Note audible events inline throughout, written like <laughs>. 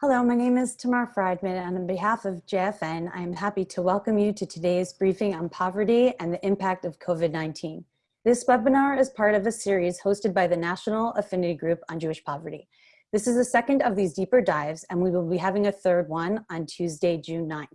Hello, my name is Tamar Friedman, and on behalf of JFN, I am happy to welcome you to today's briefing on poverty and the impact of COVID-19. This webinar is part of a series hosted by the National Affinity Group on Jewish Poverty. This is the second of these deeper dives, and we will be having a third one on Tuesday, June 9th.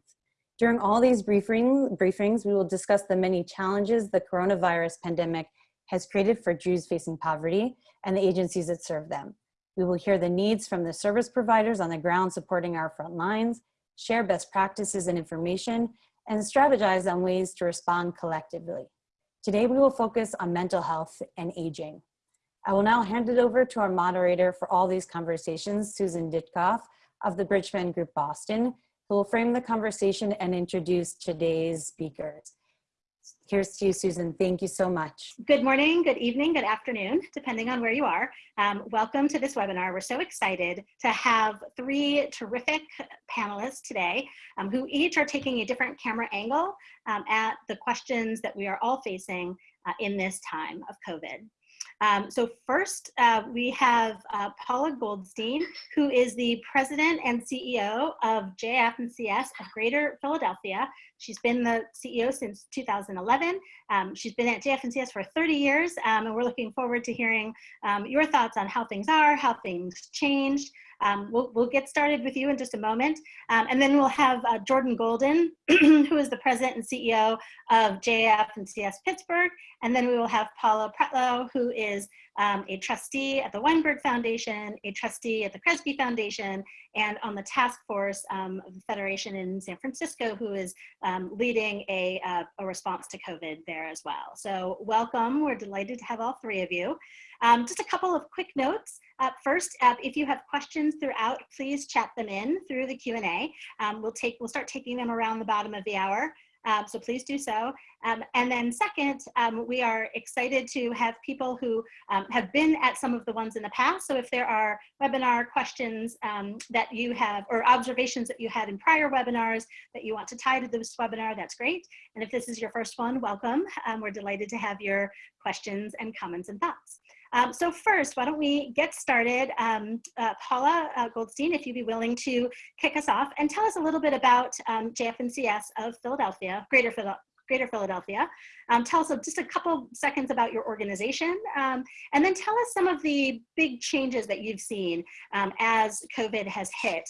During all these briefing, briefings, we will discuss the many challenges the coronavirus pandemic has created for Jews facing poverty and the agencies that serve them. We will hear the needs from the service providers on the ground supporting our front lines, share best practices and information, and strategize on ways to respond collectively. Today, we will focus on mental health and aging. I will now hand it over to our moderator for all these conversations, Susan Ditkoff of the Bridgespan Group Boston, who will frame the conversation and introduce today's speakers. Here's to you, Susan. Thank you so much. Good morning, good evening, good afternoon, depending on where you are. Um, welcome to this webinar. We're so excited to have three terrific panelists today um, who each are taking a different camera angle um, at the questions that we are all facing uh, in this time of COVID. Um, so first, uh, we have uh, Paula Goldstein, who is the president and CEO of JF&CS of Greater Philadelphia. She's been the CEO since 2011. Um, she's been at JF&CS for 30 years, um, and we're looking forward to hearing um, your thoughts on how things are, how things changed, um, we'll, we'll, get started with you in just a moment. Um, and then we'll have uh, Jordan Golin, <clears throat> who is the president and CEO of JF and CS Pittsburgh. And then we will have Paula Pretlow, who is um, a trustee at the Weinberg Foundation, a trustee at the Kresge Foundation, and on the task force um, of the Federation in San Francisco, who is um, leading a, uh, a response to COVID there as well. So welcome, we're delighted to have all three of you. Um, just a couple of quick notes. Uh, first, uh, if you have questions throughout, please chat them in through the Q&A. Um, we'll take, we'll start taking them around the bottom of the hour. Um, so please do so. Um, and then second, um, we are excited to have people who um, have been at some of the ones in the past. So if there are webinar questions um, that you have or observations that you had in prior webinars that you want to tie to this webinar, that's great. And if this is your first one, welcome. Um, we're delighted to have your questions and comments and thoughts. Um, so first, why don't we get started? Um, uh, Paula uh, Goldstein, if you'd be willing to kick us off and tell us a little bit about um, JFNCS of Philadelphia, Greater, Phila Greater Philadelphia. Um, tell us just a couple seconds about your organization, um, and then tell us some of the big changes that you've seen um, as COVID has hit.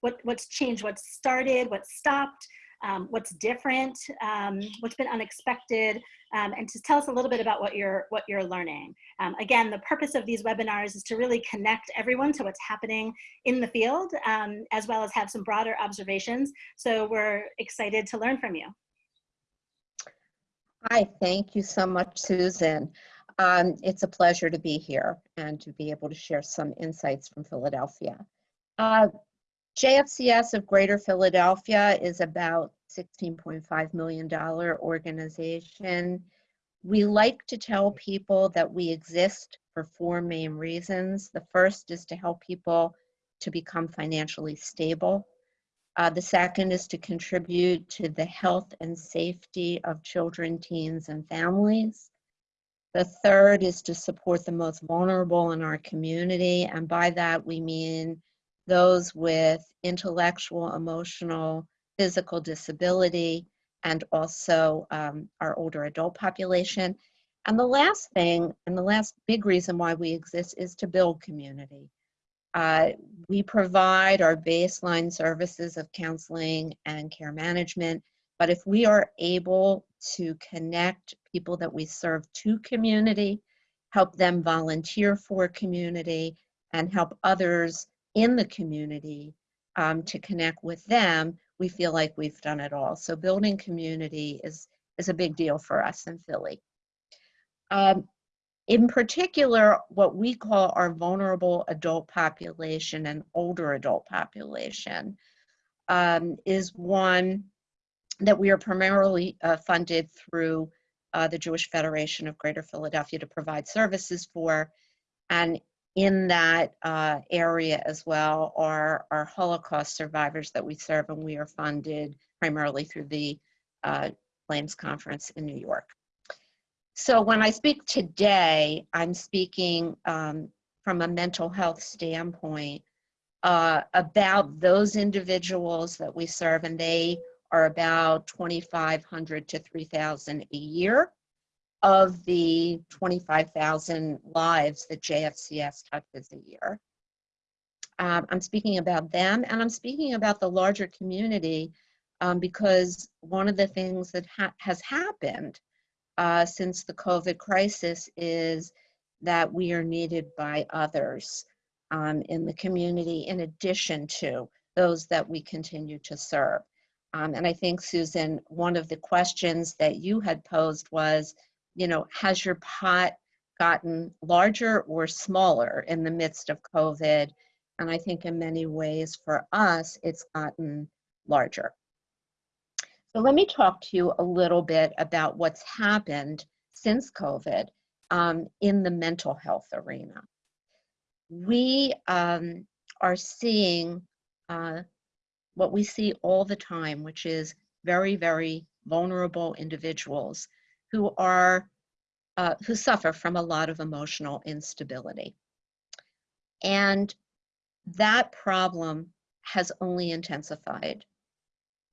what, what's changed, what's started, what's stopped, um, what's different, um, what's been unexpected, um, and to tell us a little bit about what you're, what you're learning. Um, again, the purpose of these webinars is to really connect everyone to what's happening in the field, um, as well as have some broader observations. So we're excited to learn from you. Hi, thank you so much, Susan. Um, it's a pleasure to be here and to be able to share some insights from Philadelphia. Uh, JFCS of Greater Philadelphia is about $16.5 million organization. We like to tell people that we exist for four main reasons. The first is to help people to become financially stable. Uh, the second is to contribute to the health and safety of children, teens, and families. The third is to support the most vulnerable in our community, and by that we mean those with intellectual, emotional, physical disability, and also um, our older adult population. And the last thing, and the last big reason why we exist is to build community. Uh, we provide our baseline services of counseling and care management, but if we are able to connect people that we serve to community, help them volunteer for community, and help others in the community um, to connect with them, we feel like we've done it all. So building community is, is a big deal for us in Philly. Um, in particular, what we call our vulnerable adult population and older adult population um, is one that we are primarily uh, funded through uh, the Jewish Federation of Greater Philadelphia to provide services for. And in that uh, area as well are our Holocaust survivors that we serve, and we are funded primarily through the uh, Claims Conference in New York. So when I speak today, I'm speaking um, from a mental health standpoint uh, about those individuals that we serve, and they are about 2,500 to 3,000 a year of the 25,000 lives that JFCS touches a year. Um, I'm speaking about them, and I'm speaking about the larger community um, because one of the things that ha has happened uh, since the COVID crisis is that we are needed by others um, in the community in addition to those that we continue to serve. Um, and I think, Susan, one of the questions that you had posed was, you know, has your pot gotten larger or smaller in the midst of COVID? And I think in many ways for us, it's gotten larger. So let me talk to you a little bit about what's happened since COVID um, in the mental health arena. We um, are seeing uh, what we see all the time, which is very, very vulnerable individuals who are uh, who suffer from a lot of emotional instability. And that problem has only intensified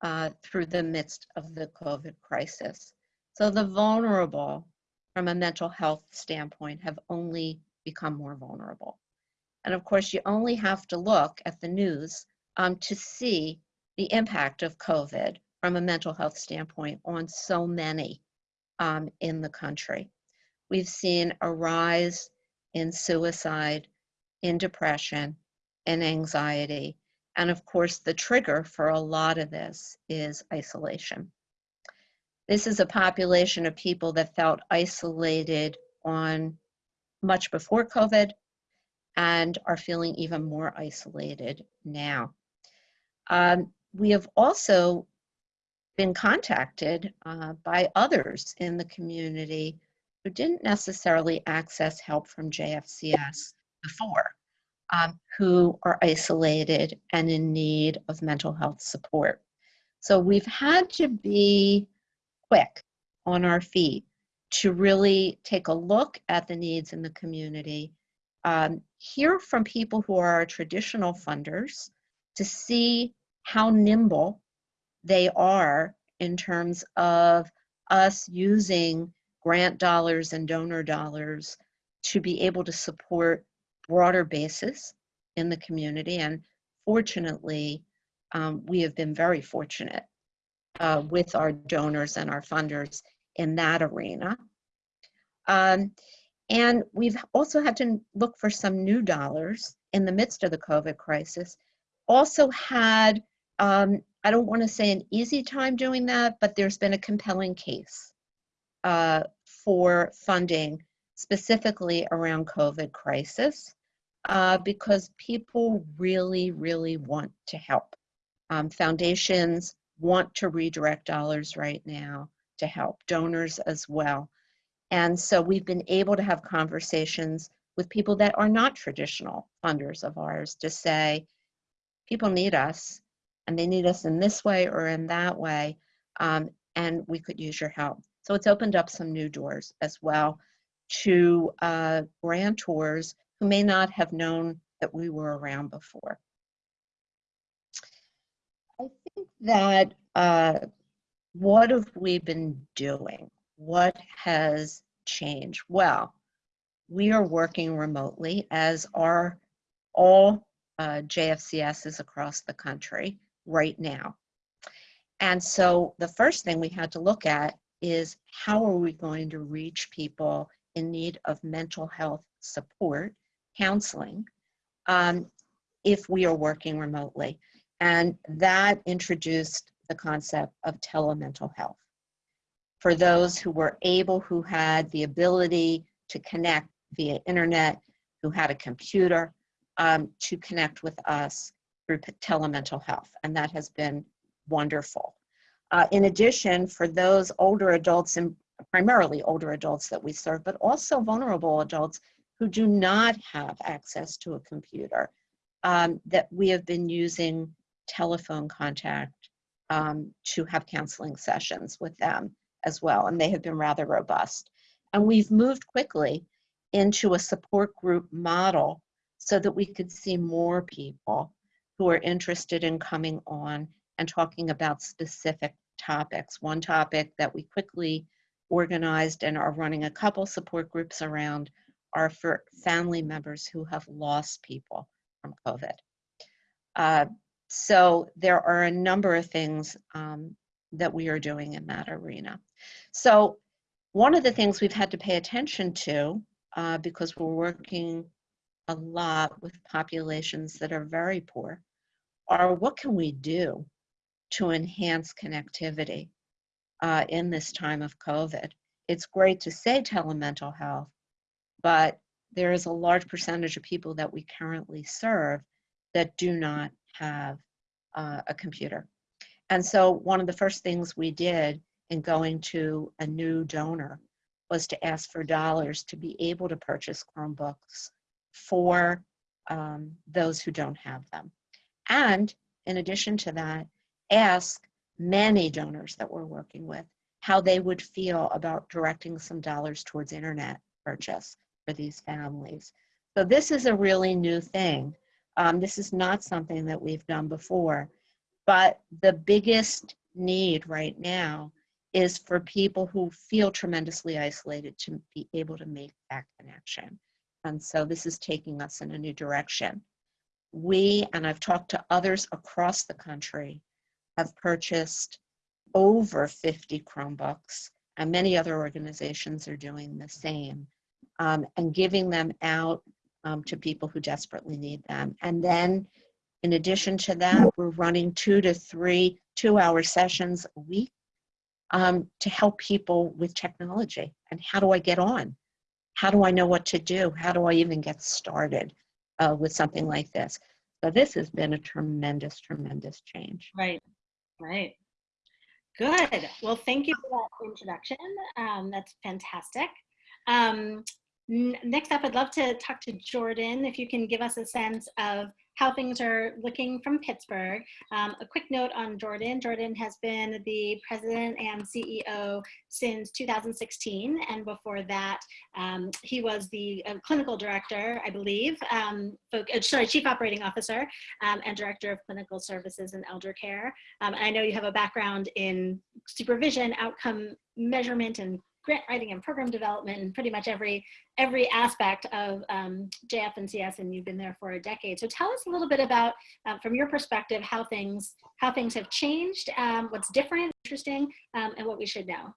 uh, through the midst of the COVID crisis. So the vulnerable from a mental health standpoint have only become more vulnerable. And of course, you only have to look at the news um, to see the impact of COVID from a mental health standpoint on so many um, in the country. We've seen a rise in suicide, in depression, in anxiety, and of course, the trigger for a lot of this is isolation. This is a population of people that felt isolated on much before COVID and are feeling even more isolated now. Um, we have also been contacted uh, by others in the community who didn't necessarily access help from JFCS before um, who are isolated and in need of mental health support. So we've had to be quick on our feet to really take a look at the needs in the community, um, hear from people who are our traditional funders to see how nimble they are in terms of us using grant dollars and donor dollars to be able to support broader basis in the community. And fortunately, um, we have been very fortunate uh, with our donors and our funders in that arena. Um, and we've also had to look for some new dollars in the midst of the COVID crisis. Also had, um, I don't want to say an easy time doing that, but there's been a compelling case uh, for funding specifically around COVID crisis uh, because people really, really want to help. Um, foundations want to redirect dollars right now to help, donors as well. And so we've been able to have conversations with people that are not traditional funders of ours to say, people need us and they need us in this way or in that way, um, and we could use your help. So it's opened up some new doors as well to uh, grantors who may not have known that we were around before. I think that uh, what have we been doing? What has changed? Well, we are working remotely as are all uh, JFCSs across the country right now. And so the first thing we had to look at is how are we going to reach people in need of mental health support, counseling, um, if we are working remotely. And that introduced the concept of telemental health. For those who were able, who had the ability to connect via internet, who had a computer, um, to connect with us through telemental health. And that has been wonderful. Uh, in addition, for those older adults and primarily older adults that we serve, but also vulnerable adults who do not have access to a computer, um, that we have been using telephone contact um, to have counseling sessions with them as well, and they have been rather robust. And we've moved quickly into a support group model so that we could see more people who are interested in coming on and talking about specific topics. One topic that we quickly organized and are running a couple support groups around are for family members who have lost people from COVID. Uh, so there are a number of things um, that we are doing in that arena. So one of the things we've had to pay attention to, uh, because we're working a lot with populations that are very poor, are what can we do to enhance connectivity uh, in this time of COVID? It's great to say telemental health, but there is a large percentage of people that we currently serve that do not have uh, a computer. And so one of the first things we did in going to a new donor was to ask for dollars to be able to purchase Chromebooks for um, those who don't have them. And in addition to that, ask many donors that we're working with how they would feel about directing some dollars towards internet purchase for these families. So this is a really new thing. Um, this is not something that we've done before, but the biggest need right now is for people who feel tremendously isolated to be able to make that connection. And so this is taking us in a new direction. We, and I've talked to others across the country, have purchased over 50 Chromebooks, and many other organizations are doing the same, um, and giving them out um, to people who desperately need them. And then, in addition to that, we're running two to three two-hour sessions a week um, to help people with technology. And how do I get on? How do I know what to do? How do I even get started uh, with something like this? So this has been a tremendous, tremendous change. Right, right. Good. Well, thank you for that introduction. Um, that's fantastic. Um, next up, I'd love to talk to Jordan, if you can give us a sense of how things are looking from Pittsburgh. Um, a quick note on Jordan. Jordan has been the president and CEO since 2016. And before that, um, he was the uh, clinical director, I believe, um, uh, sorry, chief operating officer um, and director of clinical services and elder care. Um, and I know you have a background in supervision, outcome measurement, and grant writing and program development and pretty much every every aspect of um, CS and you've been there for a decade. So tell us a little bit about, uh, from your perspective, how things how things have changed, um, what's different, interesting, um, and what we should know.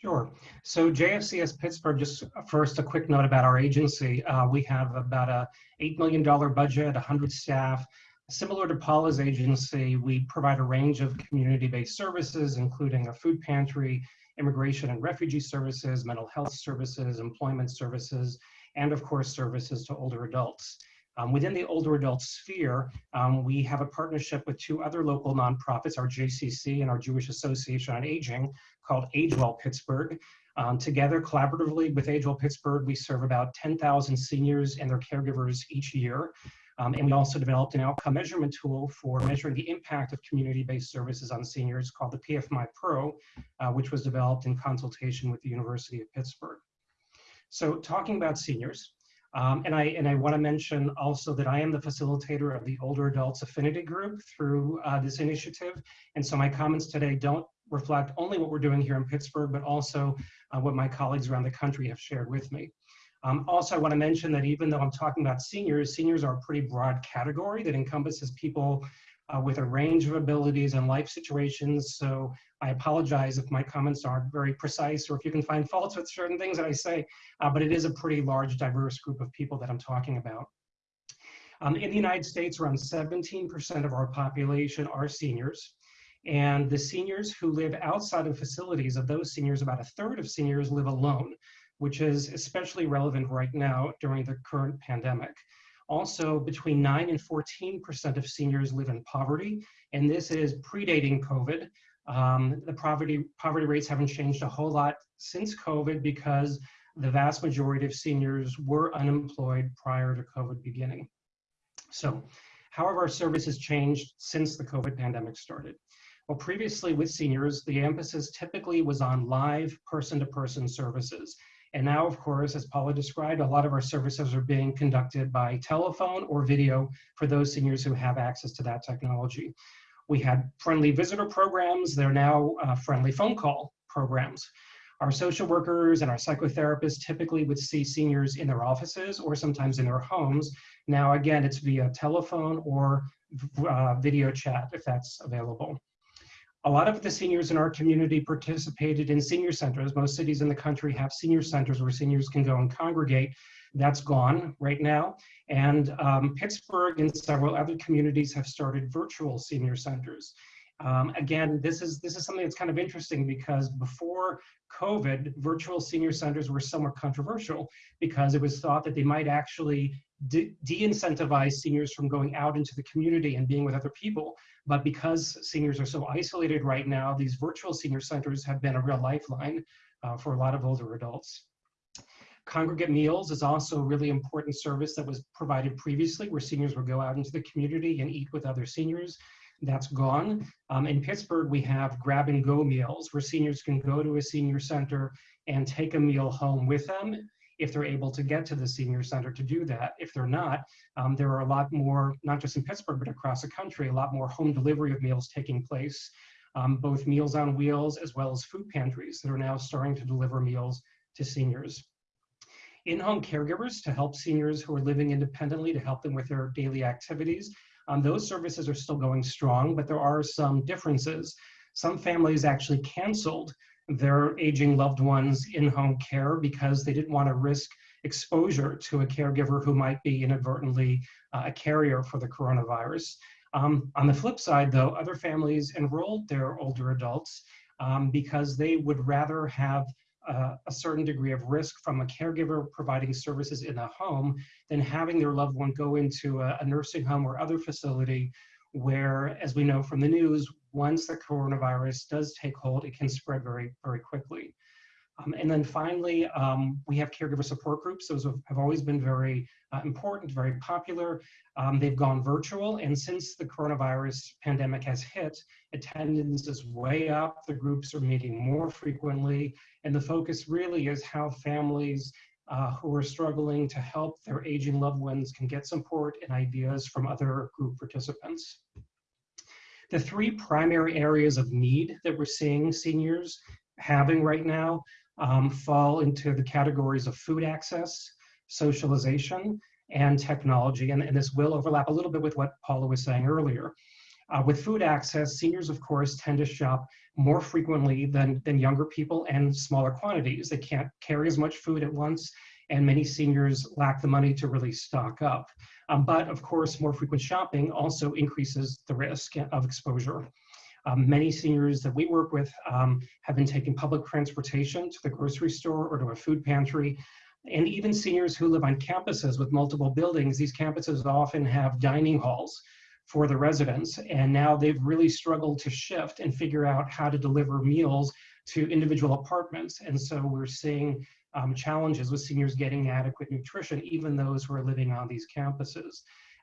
Sure. So JFCS Pittsburgh, just first a quick note about our agency. Uh, we have about a $8 million budget, 100 staff, Similar to Paula's agency, we provide a range of community-based services, including a food pantry, immigration and refugee services, mental health services, employment services, and of course, services to older adults. Um, within the older adult sphere, um, we have a partnership with two other local nonprofits, our JCC and our Jewish Association on Aging, called AgeWell Pittsburgh. Um, together, collaboratively with AgeWell Pittsburgh, we serve about 10,000 seniors and their caregivers each year. Um, and we also developed an outcome measurement tool for measuring the impact of community-based services on seniors called the PFMI Pro, uh, which was developed in consultation with the University of Pittsburgh. So talking about seniors, um, and I and I want to mention also that I am the facilitator of the Older Adults Affinity Group through uh, this initiative, and so my comments today don't reflect only what we're doing here in Pittsburgh, but also uh, what my colleagues around the country have shared with me. Um, also, I want to mention that even though I'm talking about seniors, seniors are a pretty broad category that encompasses people uh, with a range of abilities and life situations. So I apologize if my comments aren't very precise or if you can find faults with certain things that I say, uh, but it is a pretty large, diverse group of people that I'm talking about. Um, in the United States, around 17% of our population are seniors. And the seniors who live outside of facilities, of those seniors, about a third of seniors live alone which is especially relevant right now during the current pandemic. Also, between 9 and 14% of seniors live in poverty, and this is predating COVID. Um, the poverty, poverty rates haven't changed a whole lot since COVID because the vast majority of seniors were unemployed prior to COVID beginning. So, how have our services changed since the COVID pandemic started? Well, previously with seniors, the emphasis typically was on live person-to-person -person services And now, of course, as Paula described, a lot of our services are being conducted by telephone or video for those seniors who have access to that technology. We had friendly visitor programs. They're now uh, friendly phone call programs. Our social workers and our psychotherapists typically would see seniors in their offices or sometimes in their homes. Now, again, it's via telephone or uh, video chat if that's available. A lot of the seniors in our community participated in senior centers. Most cities in the country have senior centers where seniors can go and congregate. That's gone right now. And um, Pittsburgh and several other communities have started virtual senior centers. Um, again, this is this is something that's kind of interesting because before COVID, virtual senior centers were somewhat controversial because it was thought that they might actually de-incentivize seniors from going out into the community and being with other people. But because seniors are so isolated right now, these virtual senior centers have been a real lifeline uh, for a lot of older adults. Congregate meals is also a really important service that was provided previously where seniors would go out into the community and eat with other seniors. That's gone. Um, in Pittsburgh, we have grab and go meals where seniors can go to a senior center and take a meal home with them if they're able to get to the senior center to do that. If they're not, um, there are a lot more, not just in Pittsburgh, but across the country, a lot more home delivery of meals taking place, um, both Meals on Wheels as well as food pantries that are now starting to deliver meals to seniors. In-home caregivers to help seniors who are living independently to help them with their daily activities. Um, those services are still going strong, but there are some differences. Some families actually canceled their aging loved ones in home care because they didn't want to risk exposure to a caregiver who might be inadvertently uh, a carrier for the coronavirus. Um, on the flip side, though, other families enrolled their older adults um, because they would rather have uh, a certain degree of risk from a caregiver providing services in a home than having their loved one go into a, a nursing home or other facility where, as we know from the news, once the coronavirus does take hold, it can spread very, very quickly. Um, and then finally, um, we have caregiver support groups. Those have, always been very uh, important, very popular. Um, they've gone virtual, and since the coronavirus pandemic has hit, attendance is way up. The groups are meeting more frequently, and the focus really is how families uh, who are struggling to help their aging loved ones can get support and ideas from other group participants. The three primary areas of need that we're seeing seniors having right now um, fall into the categories of food access, socialization, and technology. And, and, this will overlap a little bit with what Paula was saying earlier. Uh, with food access, seniors, of course, tend to shop more frequently than, than younger people and smaller quantities. They can't carry as much food at once, and many seniors lack the money to really stock up. Um, but of course, more frequent shopping also increases the risk of exposure. Um, many seniors that we work with um, have been taking public transportation to the grocery store or to a food pantry. And even seniors who live on campuses with multiple buildings, these campuses often have dining halls for the residents. And now they've really struggled to shift and figure out how to deliver meals to individual apartments. And so we're seeing um, challenges with seniors getting adequate nutrition, even those who are living on these campuses.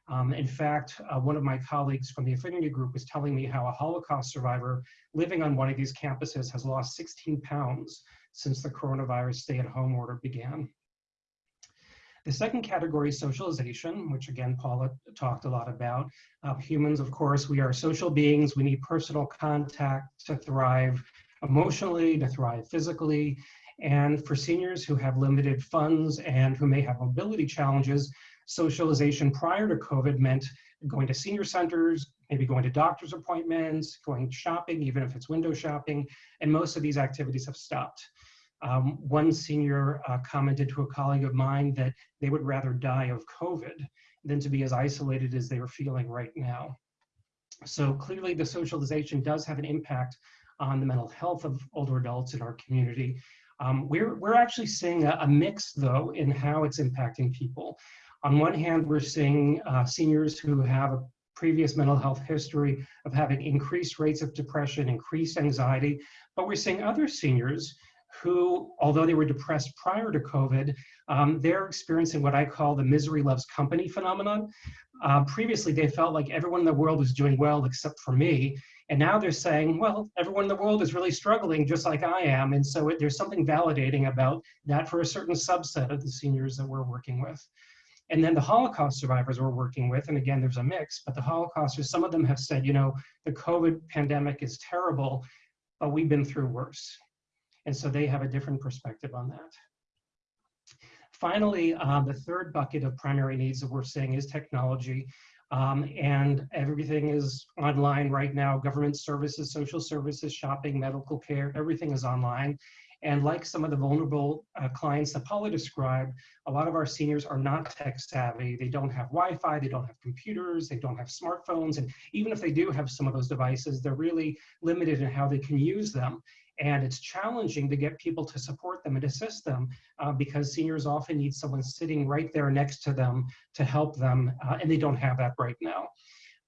Um, in fact, uh, one of my colleagues from the affinity group was telling me how a Holocaust survivor living on one of these campuses has lost 16 pounds since the coronavirus stay-at-home order began. The second category is socialization, which again, Paula talked a lot about. Uh, humans, of course, we are social beings. We need personal contact to thrive emotionally, to thrive physically. And for seniors who have limited funds and who may have mobility challenges, socialization prior to COVID meant going to senior centers, maybe going to doctor's appointments, going shopping, even if it's window shopping, and most of these activities have stopped. Um, one senior uh, commented to a colleague of mine that they would rather die of COVID than to be as isolated as they are feeling right now. So clearly the socialization does have an impact on the mental health of older adults in our community. Um, we're, we're actually seeing a, a, mix, though, in how it's impacting people. On one hand, we're seeing uh, seniors who have a previous mental health history of having increased rates of depression, increased anxiety, but we're seeing other seniors who, although they were depressed prior to COVID, um, they're experiencing what I call the misery loves company phenomenon. Uh, previously, they felt like everyone in the world was doing well except for me, And now they're saying, well, everyone in the world is really struggling just like I am. And so it, there's something validating about that for a certain subset of the seniors that we're working with. And then the Holocaust survivors we're working with, and again, there's a mix, but the Holocausters, some of them have said, you know, the COVID pandemic is terrible, but we've been through worse. And so they have a different perspective on that. Finally, uh, the third bucket of primary needs that we're seeing is technology. Um, and everything is online right now. Government services, social services, shopping, medical care, everything is online. And like some of the vulnerable uh, clients that Paula described, a lot of our seniors are not tech savvy. They don't have Wi-Fi, they don't have computers, they don't have smartphones. And even if they do have some of those devices, they're really limited in how they can use them. And it's challenging to get people to support them and assist them uh, because seniors often need someone sitting right there next to them to help them, uh, and they don't have that right now.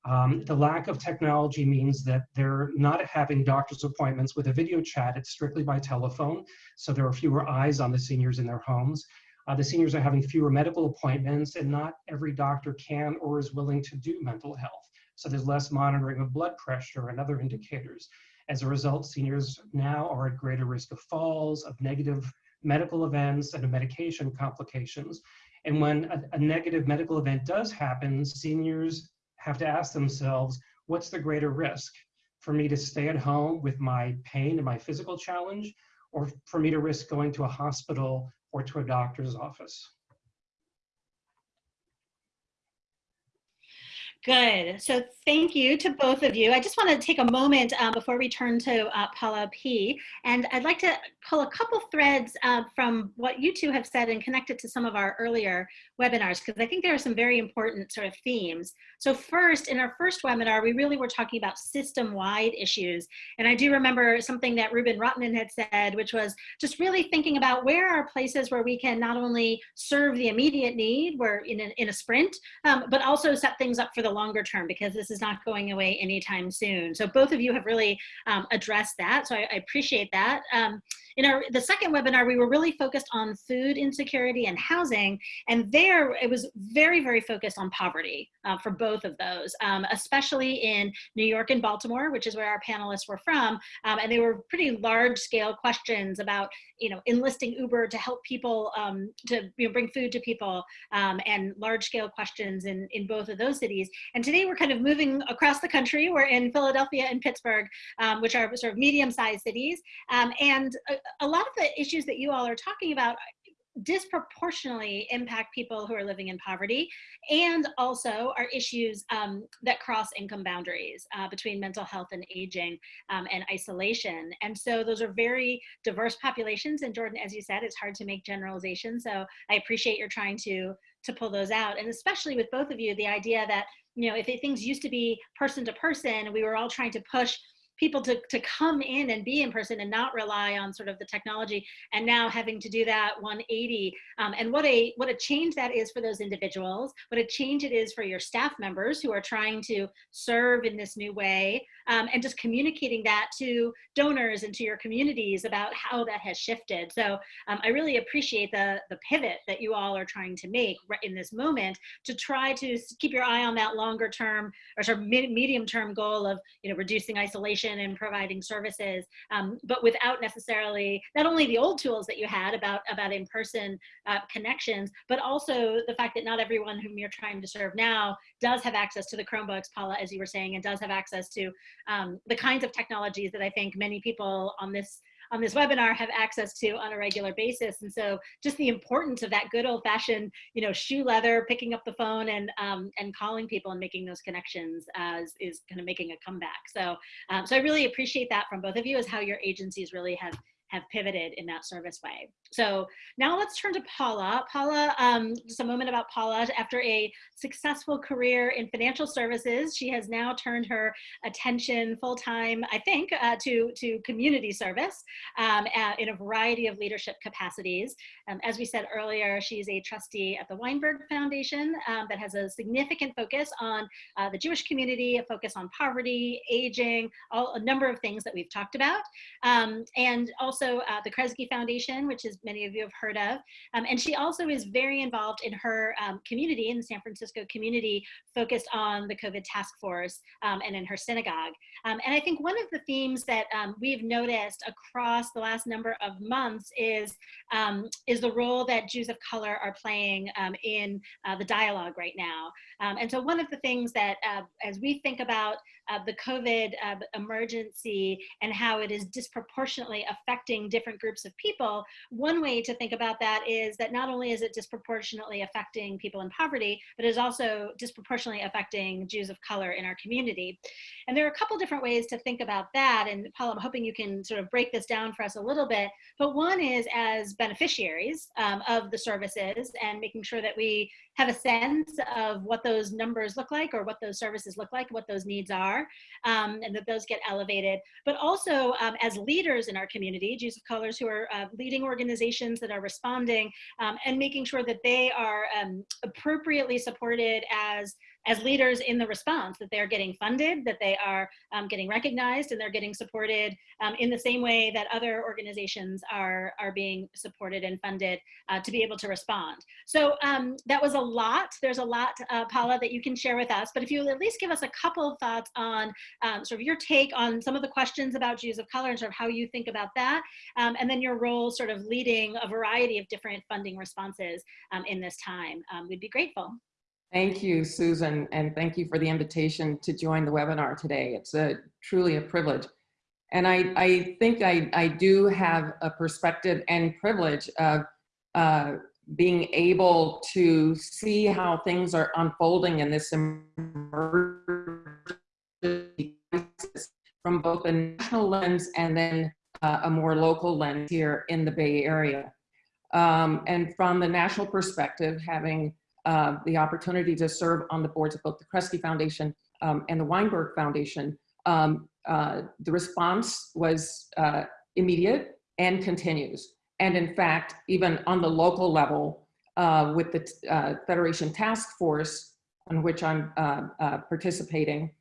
Um, the lack of technology means that they're not having doctor's appointments with a video chat, it's strictly by telephone. So there are fewer eyes on the seniors in their homes. Uh, the seniors are having fewer medical appointments and not every doctor can or is willing to do mental health. So there's less monitoring of blood pressure and other indicators. As a result, seniors now are at greater risk of falls, of negative medical events, and of medication complications. And when a, a negative medical event does happen, seniors have to ask themselves, what's the greater risk? For me to stay at home with my pain and my physical challenge, or for me to risk going to a hospital or to a doctor's office? Good. So thank you to both of you. I just want to take a moment um, before we turn to uh, Paula P. And I'd like to pull a couple threads uh, from what you two have said and connect it to some of our earlier webinars, because I think there are some very important sort of themes. So first, in our first webinar, we really were talking about system-wide issues. And I do remember something that Reuben Rotman had said, which was just really thinking about where are places where we can not only serve the immediate need, where in a, in a sprint, um, but also set things up for the the longer term because this is not going away anytime soon. So both of you have really um, addressed that. So I, I appreciate that. Um, in our the second webinar, we were really focused on food insecurity and housing. And there it was very, very focused on poverty uh, for both of those, um, especially in New York and Baltimore, which is where our panelists were from. Um, and they were pretty large scale questions about, you know, enlisting Uber to help people um, to you know, bring food to people um, and large scale questions in, in both of those cities. And today we're kind of moving across the country. We're in Philadelphia and Pittsburgh, um, which are sort of medium sized cities. Um, and a, a lot of the issues that you all are talking about disproportionately impact people who are living in poverty and also are issues um, that cross income boundaries uh, between mental health and aging um, and isolation. And so those are very diverse populations. And Jordan, as you said, it's hard to make generalizations. So I appreciate you're trying to to pull those out. And especially with both of you, the idea that, you know, if things used to be person to person, we were all trying to push people to, to come in and be in person and not rely on sort of the technology. And now having to do that 180 um, and what a what a change that is for those individuals what a change it is for your staff members who are trying to serve in this new way um, and just communicating that to donors and to your communities about how that has shifted. So um, I really appreciate the, the pivot that you all are trying to make in this moment to try to keep your eye on that longer term or sort of medium term goal of you know reducing isolation and providing services, um, but without necessarily not only the old tools that you had about about in-person uh, connections, but also the fact that not everyone whom you're trying to serve now does have access to the Chromebooks, Paula, as you were saying, and does have access to um, the kinds of technologies that I think many people on this on this webinar have access to on a regular basis. And so just the importance of that good old fashioned, you know, shoe leather, picking up the phone and, um, and calling people and making those connections as is kind of making a comeback. So, um, so I really appreciate that from both of you as how your agencies really have have pivoted in that service way. So now let's turn to Paula. Paula, um, just a moment about Paula. After a successful career in financial services, she has now turned her attention full time, I think, uh, to, to community service um, in a variety of leadership capacities. Um, as we said earlier, she's a trustee at the Weinberg Foundation um, that has a significant focus on uh, the Jewish community, a focus on poverty, aging, all, a number of things that we've talked about. Um, and also also uh, the Kresge Foundation, which is many of you have heard of. Um, and she also is very involved in her um, community, in the San Francisco community, focused on the COVID task force um, and in her synagogue. Um, and I think one of the themes that um, we've noticed across the last number of months is, um, is the role that Jews of color are playing in uh, the dialogue right now. and so one of the things that uh, as we think about uh, the COVID uh, emergency and how it is disproportionately affecting different groups of people, one way to think about that is that not only is it disproportionately affecting people in poverty, but it is also disproportionately affecting Jews of color in our community. And there are a couple different ways to think about that. And Paul, I'm hoping you can sort of break this down for us a little bit. But one is as beneficiaries um, of the services and making sure that we have a sense of what those numbers look like or what those services look like, what those needs are, um, and that those get elevated. But also um, as leaders in our community, Jews of Colors who are uh, leading organizations that are responding um, and making sure that they are um, appropriately supported as as leaders in the response, that they're getting funded, that they are um, getting recognized, and they're getting supported um, in the same way that other organizations are, are being supported and funded uh, to be able to respond. So um, that was a lot. There's a lot, uh, Paula, that you can share with us, but if you at least give us a couple of thoughts on um, sort of your take on some of the questions about Jews of color and sort of how you think about that, um, and then your role sort of leading a variety of different funding responses um, in this time, we'd be grateful. Thank you, Susan, and thank you for the invitation to join the webinar today. It's a truly a privilege. And I, I think I, I do have a perspective and privilege of uh, being able to see how things are unfolding in this emergency from both a national lens and then uh, a more local lens here in the Bay Area. Um, and from the national perspective, having uh, the opportunity to serve on the boards of both the Kresge Foundation um, and the Weinberg Foundation, um, uh, the response was uh, immediate and continues. And in fact, even on the local level, uh, with the uh, Federation Task Force, on which I'm uh, participating,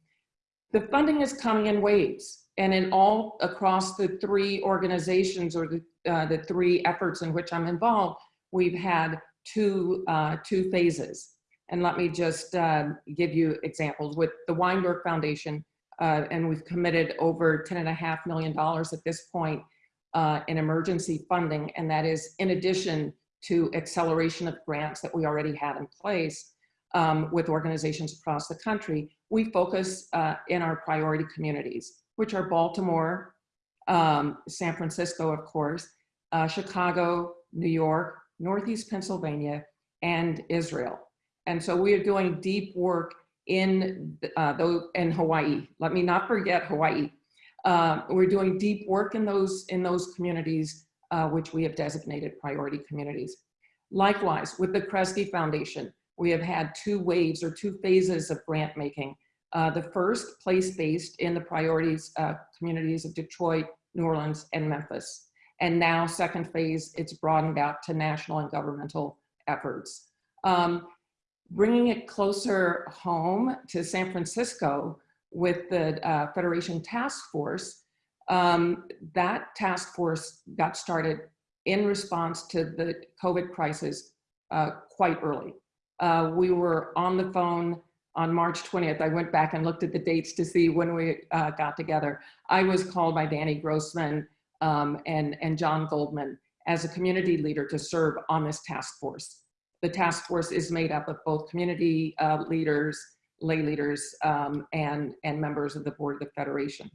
the funding is coming in waves. And in all across the three organizations or the, the three efforts in which I'm involved, we've had two, uh, two phases. And let me just uh, give you examples. With the Weinberg Foundation, uh, and we've committed over $10.5 million at this point uh, in emergency funding, and that is in addition to acceleration of grants that we already had in place um, with organizations across the country. We focus uh, in our priority communities, which are Baltimore, um, San Francisco, of course, uh, Chicago, New York, Northeast Pennsylvania, and Israel. And so we are doing deep work in, uh, in Hawaii. Let me not forget Hawaii. Uh, we're doing deep work in those, in those communities, uh, which we have designated priority communities. Likewise, with the Kresge Foundation, we have had two waves or two phases of grant making. Uh, the first place-based in the priorities uh, communities of Detroit, New Orleans, and Memphis. And now second phase, it's broadened out to national and governmental efforts. Um, bringing it closer home to San Francisco with the uh, Federation Task Force, um, that task force got started in response to the COVID crisis uh, quite early. Uh, we were on the phone on March 20th. I went back and looked at the dates to see when we uh, got together. I was called by Danny Grossman um, and, and John Goldman as a community leader to serve on this task force. The task force is made up of both community uh, leaders, lay leaders, um, and, and members of the board of the Federation.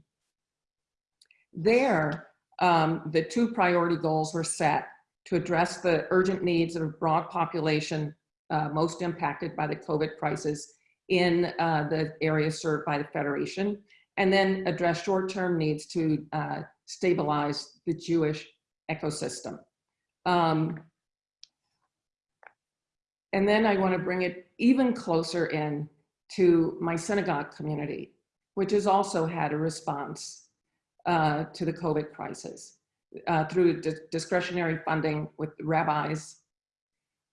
There, um, the two priority goals were set to address the urgent needs of a broad population uh, most impacted by the COVID crisis in uh, the areas served by the Federation, and then address short-term needs to uh, stabilize the Jewish ecosystem. Um, and then I want to bring it even closer in to my synagogue community, which has also had a response uh, to the COVID crisis uh, through di discretionary funding with rabbis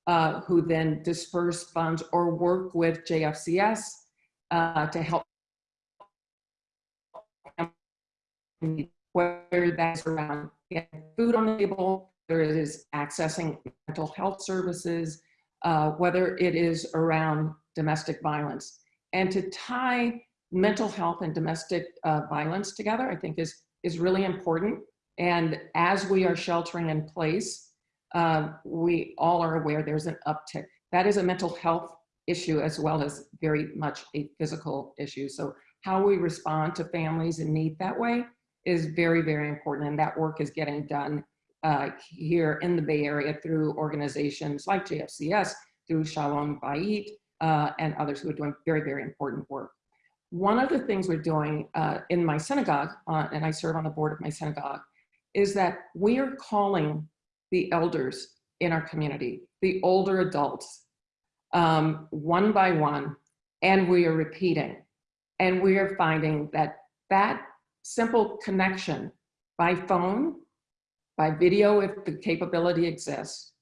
uh, who then disperse funds or work with JFCS uh, to help whether that's around food on the table, whether it is accessing mental health services, uh, whether it is around domestic violence. And to tie mental health and domestic uh, violence together, I think is, is really important. And as we are sheltering in place, uh, we all are aware there's an uptick. That is a mental health issue as well as very much a physical issue. So how we respond to families in need that way is very, very important. And that work is getting done uh, here in the Bay Area through organizations like JFCS, through Shalom Bayit, uh, and others who are doing very, very important work. One of the things we're doing uh, in my synagogue, uh, and I serve on the board of my synagogue, is that we are calling the elders in our community, the older adults, um, one by one, and we are repeating. And we are finding that that simple connection by phone, by video if the capability exists,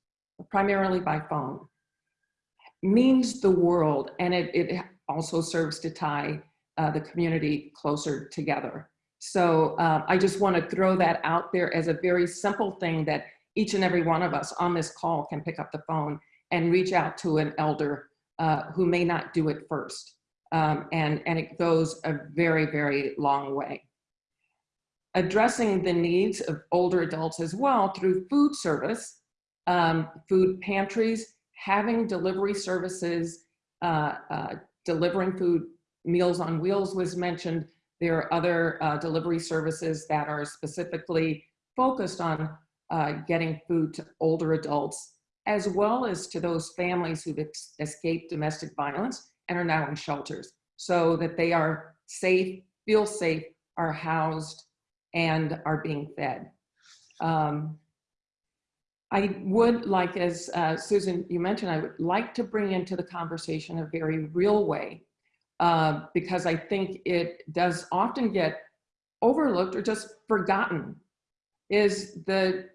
primarily by phone, means the world. And it, it also serves to tie uh, the community closer together. So uh, I just want to throw that out there as a very simple thing that each and every one of us on this call can pick up the phone and reach out to an elder uh, who may not do it first. Um, and, and it goes a very, very long way. Addressing the needs of older adults as well through food service, um, food pantries, having delivery services, uh, uh, delivering food, Meals on Wheels was mentioned. There are other uh, delivery services that are specifically focused on uh, getting food to older adults, as well as to those families who've escaped domestic violence and are now in shelters, so that they are safe, feel safe, are housed, and are being fed. Um, I would like, as uh, Susan, you mentioned, I would like to bring into the conversation a very real way, uh, because I think it does often get overlooked or just forgotten, is the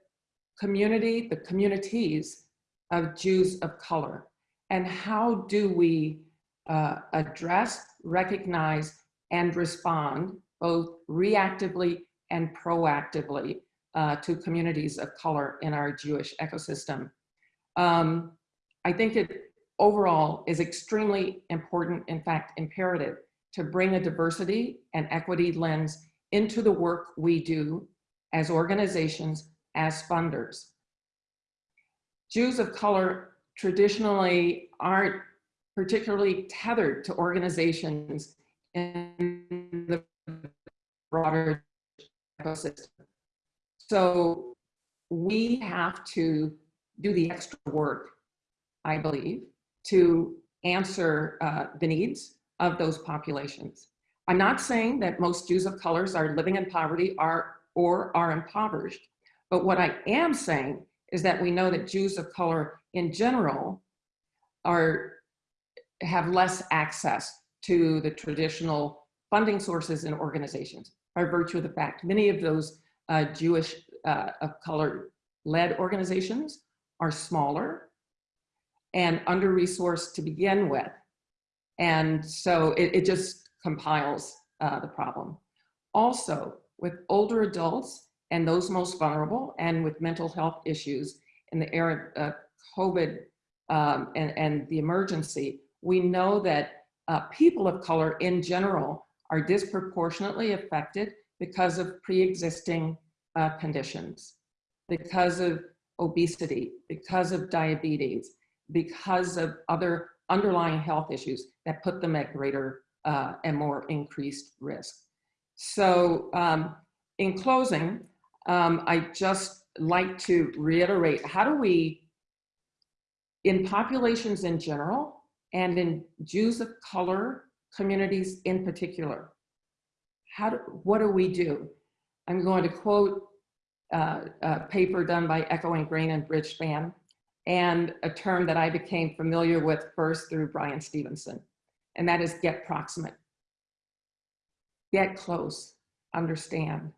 community, the communities of Jews of color. And how do we uh, address, recognize, and respond both reactively and proactively uh, to communities of color in our Jewish ecosystem. Um, I think it overall is extremely important, in fact, imperative to bring a diversity and equity lens into the work we do as organizations, as funders. Jews of color traditionally aren't particularly tethered to organizations in the broader ecosystem. So we have to do the extra work, I believe, to answer uh, the needs of those populations. I'm not saying that most Jews of colors are living in poverty are, or are impoverished, but what I am saying is that we know that Jews of color in general are have less access to the traditional funding sources and organizations by virtue of the fact many of those uh, Jewish uh, of color led organizations are smaller and under-resourced to begin with. And so it, it just compiles uh, the problem. Also, with older adults and those most vulnerable and with mental health issues in the era of COVID um, and, and the emergency, we know that uh, people of color in general are disproportionately affected because of pre-existing uh, conditions, because of obesity, because of diabetes, because of other underlying health issues that put them at greater uh, and more increased risk. So um, in closing, um, I just like to reiterate, how do we, in populations in general, and in Jews of color communities in particular, how do, what do we do? I'm going to quote uh, a paper done by Echoing Green and Bridgespan, and a term that I became familiar with first through Bryan Stevenson, and that is get proximate. Get close, understand,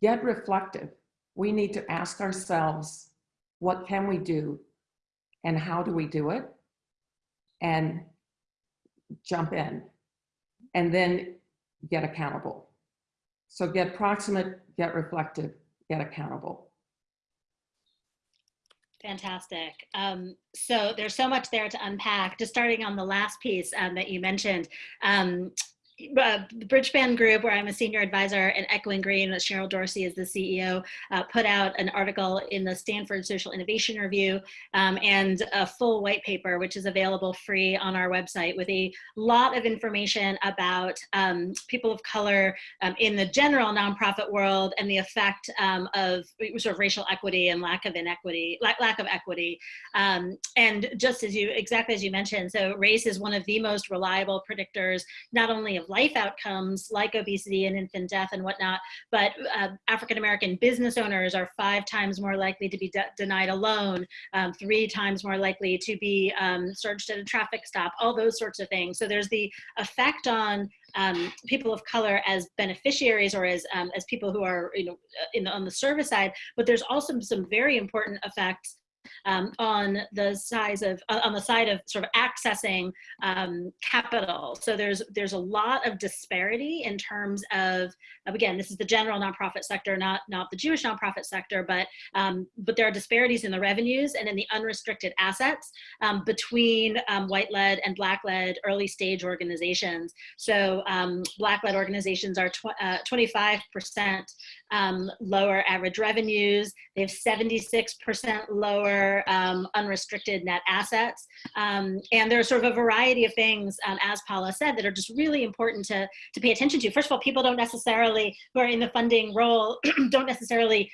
get reflective. We need to ask ourselves, what can we do and how do we do it? And jump in and then get accountable. So get proximate, get reflective, get accountable. Fantastic. Um, so there's so much there to unpack. Just starting on the last piece um, that you mentioned, um, uh, the Bridgespan Group, where I'm a senior advisor, and Echoing Green, that Cheryl Dorsey is the CEO, uh, put out an article in the Stanford Social Innovation Review um, and a full white paper, which is available free on our website with a lot of information about um, people of color um, in the general nonprofit world and the effect um, of sort of racial equity and lack of inequity, lack, lack of equity. Um, and just as you, exactly as you mentioned, so race is one of the most reliable predictors, not only of life outcomes like obesity and infant death and whatnot, but uh, African American business owners are five times more likely to be de denied a loan, um, three times more likely to be um, searched at a traffic stop, all those sorts of things. So there's the effect on um, people of color as beneficiaries or as, um, as people who are you know, in the, on the service side, but there's also some very important effects um, on the size of uh, on the side of sort of accessing um, capital. So there's there's a lot of disparity in terms of again this is the general nonprofit sector, not not the Jewish nonprofit sector, but um, but there are disparities in the revenues and in the unrestricted assets um, between um, white-led and black-led early stage organizations. So um, black-led organizations are 25% uh, lower average revenues. They have 76% lower um, unrestricted net assets. Um, and there's sort of a variety of things, um, as Paula said, that are just really important to, to pay attention to. First of all, people don't necessarily, who are in the funding role, <clears throat> don't necessarily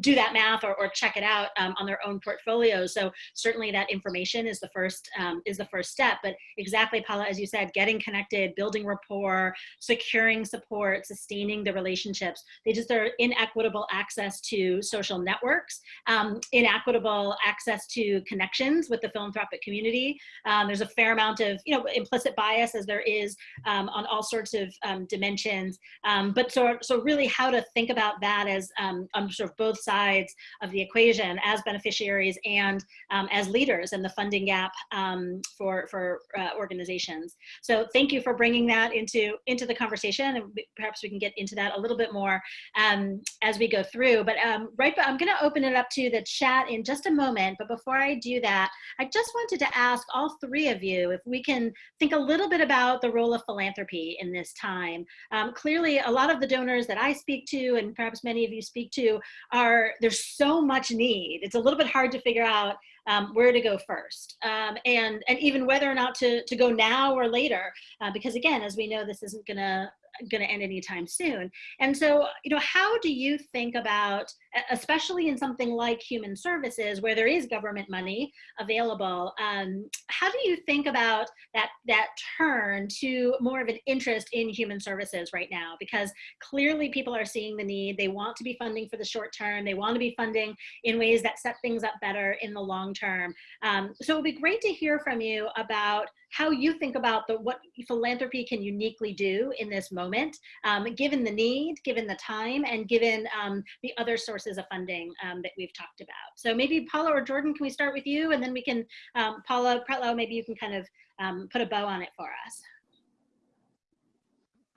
do that math or, or check it out um, on their own portfolio. So certainly that information is the first um, is the first step. But exactly, Paula, as you said, getting connected, building rapport, securing support, sustaining the relationships. They just are inequitable access to social networks, um, inequitable access to connections with the philanthropic community. Um, there's a fair amount of you know implicit bias as there is um, on all sorts of um, dimensions. but so so really how to think about that as um, sort of both sides of the equation as beneficiaries and um, as leaders in the funding gap um, for, for uh, organizations. So thank you for bringing that into, into the conversation and perhaps we can get into that a little bit more um, as we go through. But um, right, I'm gonna open it up to the chat in just a moment, but before I do that, I just wanted to ask all three of you if we can think a little bit about the role of philanthropy in this time. Um, clearly, a lot of the donors that I speak to and perhaps many of you speak to are there's so much need. It's a little bit hard to figure out um, where to go first um, and, and even whether or not to, to go now or later. Uh, because again, as we know, this isn't gonna going to end anytime soon. And so, you know, how do you think about, especially in something like human services where there is government money available, um, how do you think about that, that turn to more of an interest in human services right now? Because clearly people are seeing the need, they want to be funding for the short term, they want to be funding in ways that set things up better in the long term. Um, so it would be great to hear from you about how you think about the what philanthropy can uniquely do in this moment, um, given the need, given the time, and given um, the other sources of funding um, that we've talked about. So maybe Paula or Jordan, can we start with you? And then we can, um, Paula Pretlow, maybe you can kind of um, put a bow on it for us.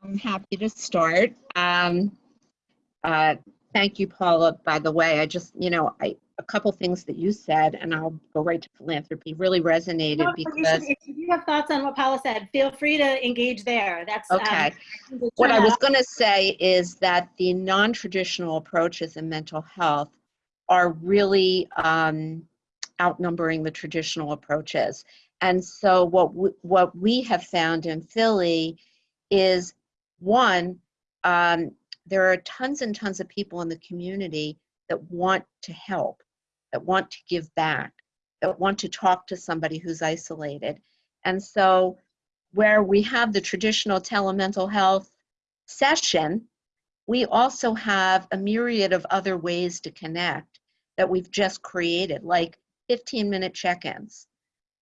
I'm happy to start. Um, uh, thank you, Paula, by the way. I just, you know, I, a couple things that you said, and I'll go right to philanthropy, really resonated no, because. if you have thoughts on what Paula said, feel free to engage there. That's okay. Um, what I was going to say is that the non traditional approaches in mental health are really um, outnumbering the traditional approaches. And so, what we, what we have found in Philly is one, um, there are tons and tons of people in the community that want to help that want to give back, that want to talk to somebody who's isolated. And so where we have the traditional telemental health session, we also have a myriad of other ways to connect that we've just created, like 15 minute check-ins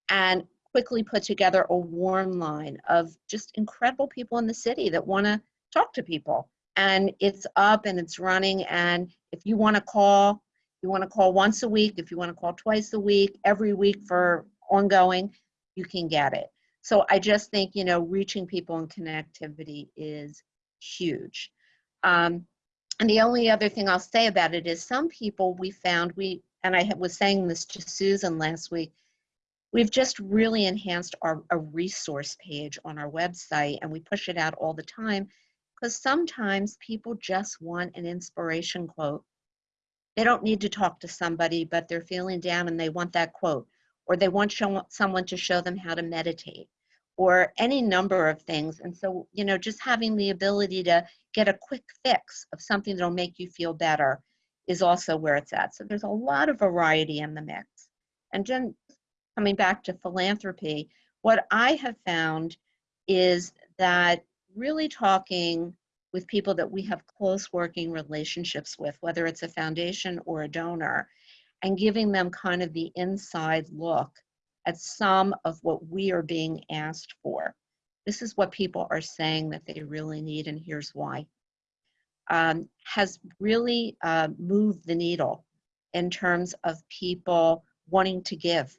and quickly put together a warm line of just incredible people in the city that want to talk to people. And it's up and it's running. And if you want to call, you want to call once a week, if you want to call twice a week, every week for ongoing, you can get it. So I just think, you know, reaching people and connectivity is huge. Um, And the only other thing I'll say about it is some people we found, we, and I was saying this to Susan last week, we've just really enhanced our a resource page on our website and we push it out all the time because sometimes people just want an inspiration quote. They don't need to talk to somebody, but they're feeling down and they want that quote, or they want show, someone to show them how to meditate, or any number of things. And so, you know, just having the ability to get a quick fix of something that'll make you feel better is also where it's at. So there's a lot of variety in the mix. And then coming back to philanthropy, what I have found is that really talking with people that we have close working relationships with, whether it's a foundation or a donor, and giving them kind of the inside look at some of what we are being asked for. This is what people are saying that they really need, and here's why. Um, has really uh, moved the needle in terms of people wanting to give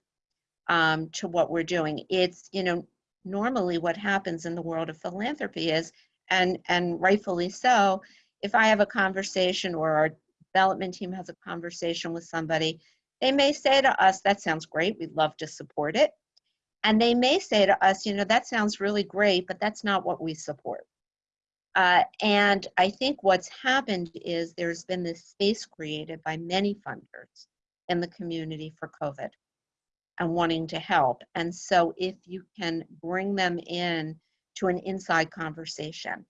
um, to what we're doing. It's, you know, normally what happens in the world of philanthropy is, and, and rightfully so, if I have a conversation or our development team has a conversation with somebody, they may say to us, that sounds great, we'd love to support it. And they may say to us, you know, that sounds really great, but that's not what we support. Uh, and I think what's happened is there's been this space created by many funders in the community for COVID and wanting to help. And so if you can bring them in to an inside conversation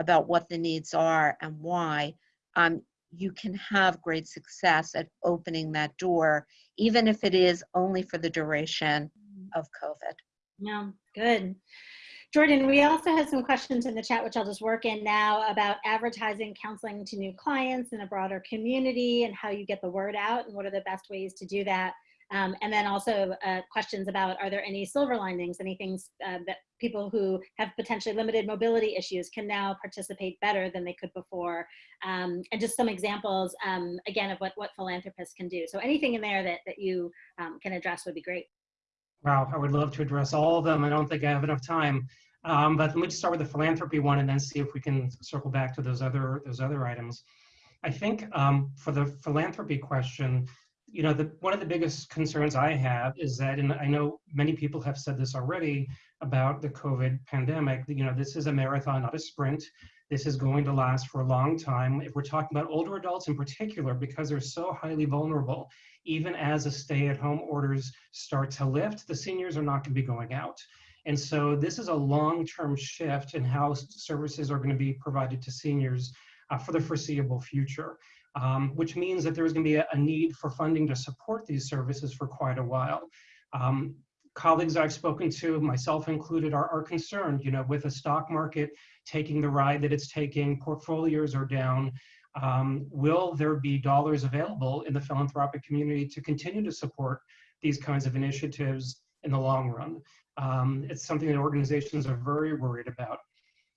about what the needs are and why, um, you can have great success at opening that door, even if it is only for the duration of COVID. Yeah, good. Jordan, we also had some questions in the chat, which I'll just work in now about advertising counseling to new clients in a broader community and how you get the word out and what are the best ways to do that. Um, and then also uh, questions about, are there any silver linings, any things uh, that people who have potentially limited mobility issues can now participate better than they could before? Um, and just some examples, um, again, of what, what philanthropists can do. So anything in there that, that you um, can address would be great. Wow, I would love to address all of them. I don't think I have enough time. Um, but let me just start with the philanthropy one and then see if we can circle back to those other, those other items. I think um, for the philanthropy question, you know, the, one of the biggest concerns I have is that, and I know many people have said this already about the COVID pandemic, you know, this is a marathon, not a sprint. This is going to last for a long time. If we're talking about older adults in particular, because they're so highly vulnerable, even as the stay at home orders start to lift, the seniors are not gonna be going out. And so this is a long-term shift in how services are gonna be provided to seniors uh, for the foreseeable future um, which means that there's going to be a, a, need for funding to support these services for quite a while. Um, colleagues I've spoken to, myself included, are, are concerned, you know, with the stock market taking the ride that it's taking, portfolios are down. Um, will there be dollars available in the philanthropic community to continue to support these kinds of initiatives in the long run? Um, it's something that organizations are very worried about.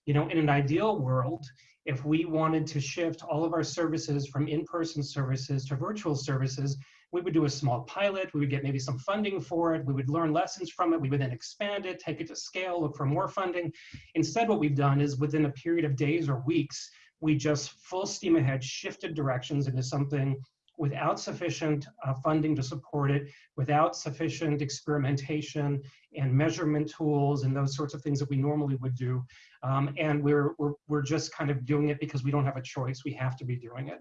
You know, in an ideal world, if we wanted to shift all of our services from in-person services to virtual services, we would do a small pilot, we would get maybe some funding for it, we would learn lessons from it, we would then expand it, take it to scale, look for more funding. Instead, what we've done is within a period of days or weeks, we just full steam ahead shifted directions into something without sufficient uh, funding to support it, without sufficient experimentation and measurement tools and those sorts of things that we normally would do. Um, and we're, we're, we're just kind of doing it because we don't have a choice. We have to be doing it.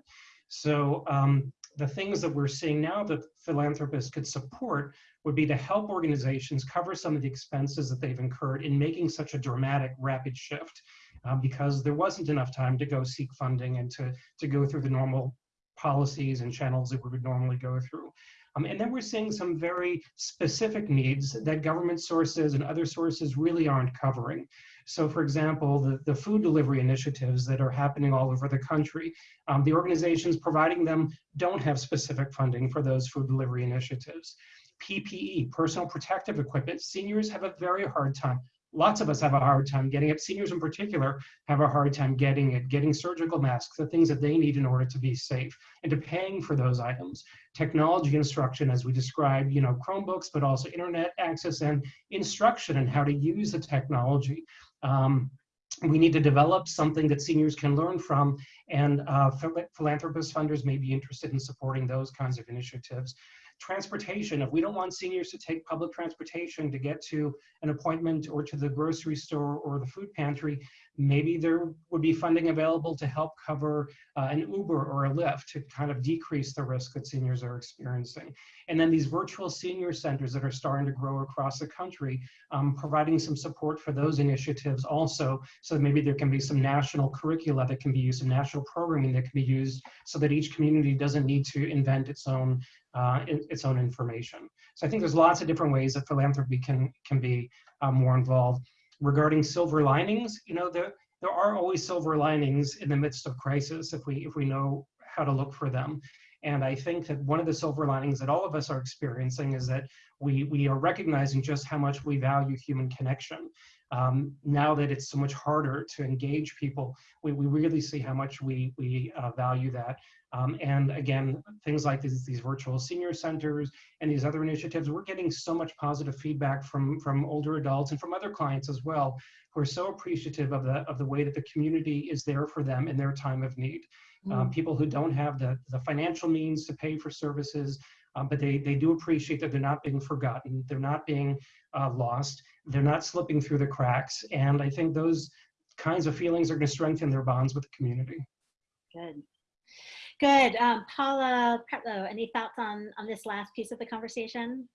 So um, the things that we're seeing now that philanthropists could support would be to help organizations cover some of the expenses that they've incurred in making such a dramatic, rapid shift um, because there wasn't enough time to go seek funding and to, to go through the normal policies and channels that we would normally go through. Um, and then we're seeing some very specific needs that government sources and other sources really aren't covering. So for example, the, the food delivery initiatives that are happening all over the country, um, the organizations providing them don't have specific funding for those food delivery initiatives. PPE, personal protective equipment, seniors have a very hard time lots of us have a hard time getting it. Seniors in particular have a hard time getting it, getting surgical masks, the things that they need in order to be safe, and to paying for those items. Technology instruction, as we described, you know, Chromebooks, but also internet access and instruction and how to use the technology. Um, we need to develop something that seniors can learn from and uh, phil- philanthropist funders may be interested in supporting those kinds of initiatives. Transportation, if we don't want seniors to take public transportation to get to an appointment or to the grocery store or the food pantry, maybe there would be funding available to help cover uh, an Uber or a Lyft to kind of decrease the risk that seniors are experiencing. And then these virtual senior centers that are starting to grow across the country, um, providing some support for those initiatives also, so maybe there can be some national curricula that can be used, some national programming that can be used so that each community doesn't need to invent its own uh, its own information. So I think there's lots of different ways that philanthropy can can be uh, more involved. Regarding silver linings, you know, there there are always silver linings in the midst of crisis if we if we know how to look for them. And I think that one of the silver linings that all of us are experiencing is that we we are recognizing just how much we value human connection. Um, now that it's so much harder to engage people, we, we really see how much we we uh, value that. Um, and again, things like these, these virtual senior centers and these other initiatives, we're getting so much positive feedback from, from older adults and from other clients as well, who are so appreciative of the, of the way that the community is there for them in their time of need. Um, people who don't have the, the financial means to pay for services, um, but they, they do appreciate that they're not being forgotten, they're not being uh, lost, they're not slipping through the cracks. And I think those kinds of feelings are going to strengthen their bonds with the community. Good. Good. Um, Paula Pretlow, any thoughts on, on this last piece of the conversation?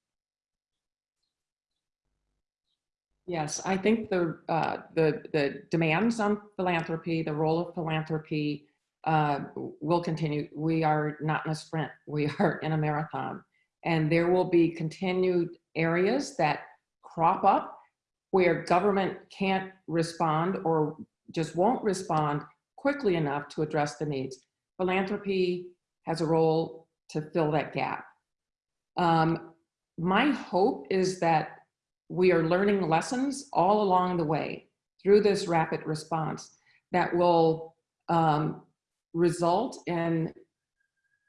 Yes, I think the, uh, the, the demands on philanthropy, the role of philanthropy uh, will continue. We are not in a sprint, we <laughs> are in a marathon. And there will be continued areas that crop up where government can't respond or just won't respond quickly enough to address the needs. Philanthropy has a role to fill that gap. Um, my hope is that we are learning lessons all along the way through this rapid response that will um, result in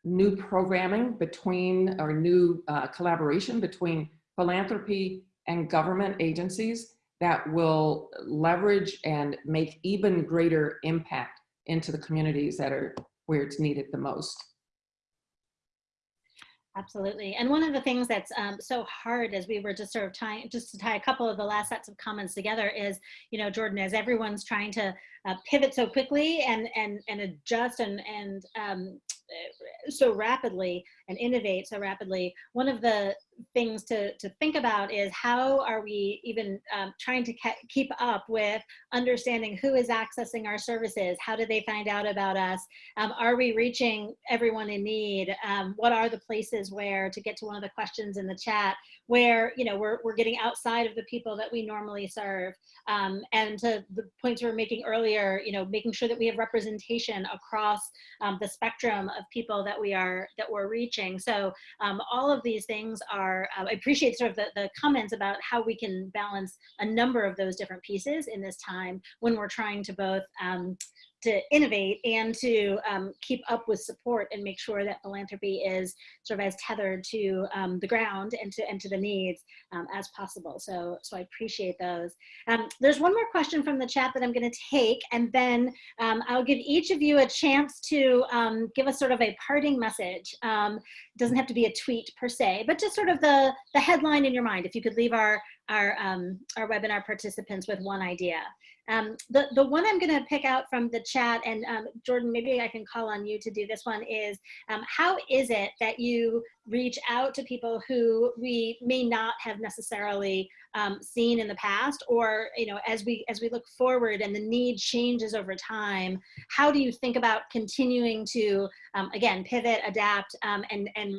new programming between or new uh, collaboration between philanthropy and government agencies that will leverage and make even greater impact into the communities that are where it's needed the most. Absolutely. And one of the things that's um, so hard as we were just sort of tying, just to tie a couple of the last sets of comments together is, you know, Jordan, as everyone's trying to uh, pivot so quickly and, and, and adjust and, and um, so rapidly and innovate so rapidly, one of the things to, to think about is how are we even um, trying to keep up with understanding who is accessing our services? How do they find out about us? Um, are we reaching everyone in need? Um, what are the places where, to get to one of the questions in the chat, where you know we're, we're getting outside of the people that we normally serve? Um, and to the points we were making earlier, you know, making sure that we have representation across um, the spectrum of people that we are, that we're reaching. So um, all of these things are, uh, I appreciate sort of the, the comments about how we can balance a number of those different pieces in this time when we're trying to both um, to innovate and to um, keep up with support and make sure that philanthropy is sort of as tethered to um, the ground and to and to the needs um, as possible. So so I appreciate those. Um, there's one more question from the chat that I'm going to take, and then um, I'll give each of you a chance to um, give us sort of a parting message. doesn't have to be a tweet per se, but just sort of the the headline in your mind. If you could leave our our our webinar participants with one idea. Um, the, the one I'm going to pick out from the chat, and um, Jordan, maybe I can call on you to do this one, is um, how is it that you reach out to people who we may not have necessarily um, seen in the past, or you know, as we as we look forward and the need changes over time, how do you think about continuing to um, again pivot, adapt, um, and and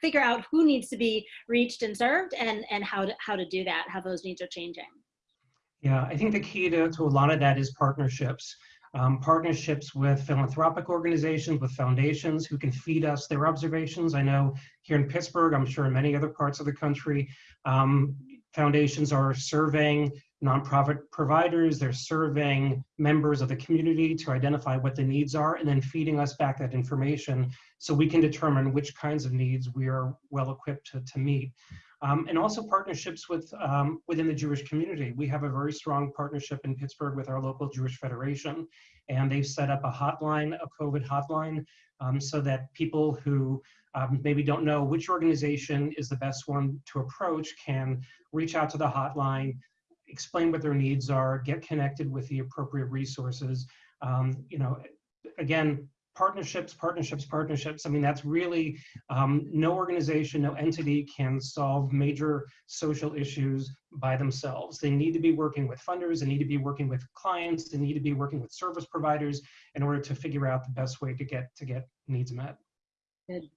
figure out who needs to be reached and served, and and how to how to do that, how those needs are changing. Yeah, I think the key to, to a lot of that is partnerships. Um, partnerships with philanthropic organizations, with foundations who can feed us their observations. I know here in Pittsburgh, I'm sure in many other parts of the country, um, foundations are surveying nonprofit providers, they're surveying members of the community to identify what the needs are, and then feeding us back that information so we can determine which kinds of needs we are well equipped to, to meet. Um, and also partnerships with um, within the Jewish community. We have a very strong partnership in Pittsburgh with our local Jewish Federation, and they've set up a hotline, a COVID hotline, um, so that people who um, maybe don't know which organization is the best one to approach can reach out to the hotline, explain what their needs are, get connected with the appropriate resources. Um, you know, again, partnerships, partnerships, partnerships. I mean, that's really um, no organization, no entity can solve major social issues by themselves. They need to be working with funders, they need to be working with clients, they need to be working with service providers in order to figure out the best way to get to get needs met. Good.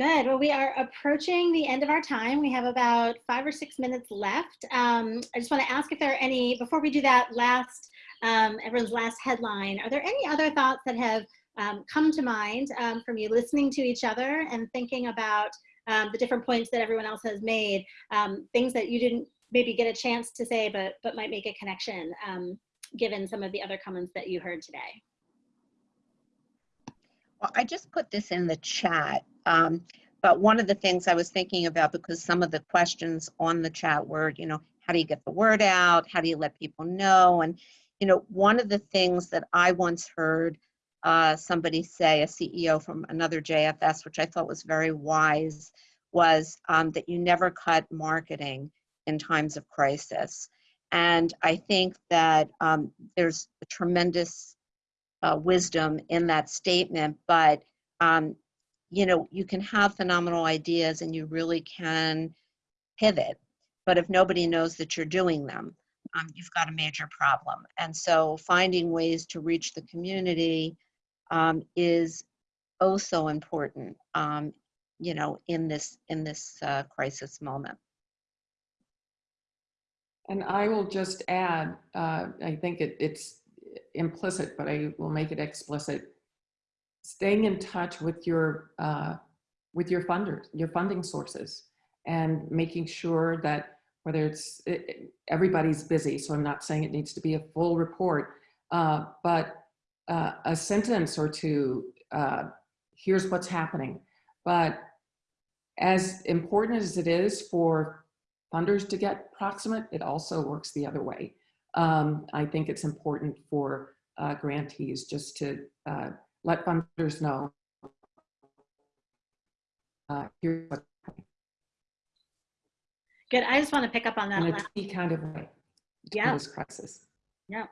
Well, we are approaching the end of our time. We have about five or six minutes left. Um, I just want to ask if there are any, before we do that last, um, everyone's last headline, are there any other thoughts that have um, come to mind um, from you listening to each other and thinking about um, the different points that everyone else has made, um, things that you didn't maybe get a chance to say, but, but might make a connection given some of the other comments that you heard today? Well, I just put this in the chat. Um, but one of the things I was thinking about, because some of the questions on the chat were, you know, how do you get the word out? How do you let people know? And, you know, one of the things that I once heard uh, somebody say, a CEO from another JFS, which I thought was very wise, was um, that you never cut marketing in times of crisis. And I think that um, there's a tremendous uh, wisdom in that statement, but um, you know, you can have phenomenal ideas and you really can pivot. But if nobody knows that you're doing them, um, you've got a major problem. And so finding ways to reach the community um, is oh so important, um, you know, in this in this uh, crisis moment. And I will just add, uh, I think it, it's implicit, but I will make it explicit. Staying in touch with your uh, with your funders, your funding sources, and making sure that whether it's it, everybody's busy, so I'm not saying it needs to be a full report, uh, but uh, a sentence or two. Uh, here's what's happening, but as important as it is for funders to get proximate, it also works the other way. Um, I think it's important for uh, grantees just to uh, let funders know. Uh, here's what's happening Good. I just want to pick up on that in a kind of way Yeah. this crisis. Yeah.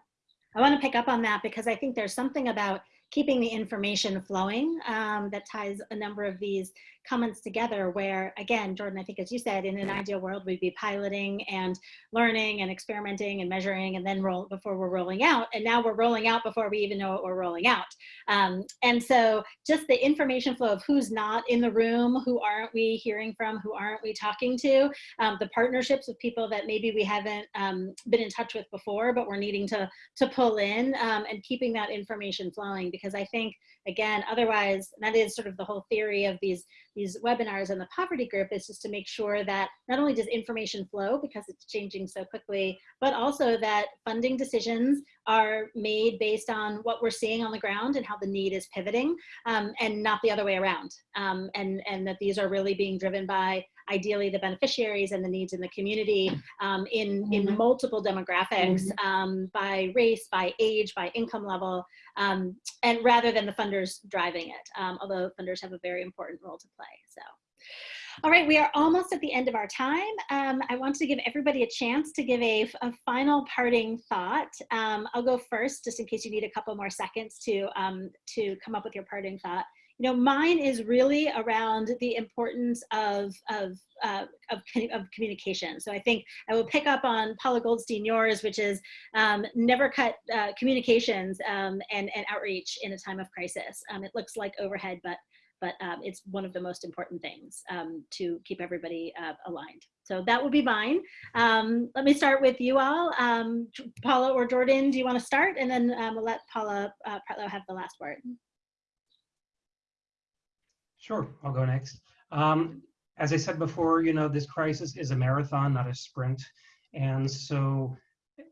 I want to pick up on that because I think there's something about keeping the information flowing um, that ties a number of these comments together where again jordan i think as you said in an ideal world we'd be piloting and learning and experimenting and measuring and then roll before we're rolling out and now we're rolling out before we even know what we're rolling out. Um, and so just the information flow of who's not in the room who aren't we hearing from who aren't we talking to um, the partnerships with people that maybe we haven't um, been in touch with before but we're needing to to pull in um, and keeping that information flowing because i think again otherwise that is sort of the whole theory of these these webinars and the poverty group is just to make sure that not only does information flow because it's changing so quickly, but also that funding decisions are made based on what we're seeing on the ground and how the need is pivoting um, and not the other way around. Um, and, and that these are really being driven by ideally the beneficiaries and the needs in the community um, in, in Mhm. multiple demographics um, by race, by age, by income level, um, and rather than the funders driving it, um, although funders have a very important role to play. So, all right, we are almost at the end of our time. Um, I want to give everybody a chance to give a, a final parting thought. Um, I'll go first, just in case you need a couple more seconds to um, to come up with your parting thought. You know, mine is really around the importance of of uh, of, of communication. So I think I will pick up on Paula Goldstein yours, which is um, never cut uh, communications um, and, and outreach in a time of crisis. Um, it looks like overhead, but but um, it's one of the most important things um, to keep everybody uh, aligned. So that would be mine. Um, let me start with you all. Paula or Jordan, do you want to start? And then we'll let Paula uh, Pretlow have the last word. Sure, I'll go next. Um, as I said before, you know, this crisis is a marathon, not a sprint. And so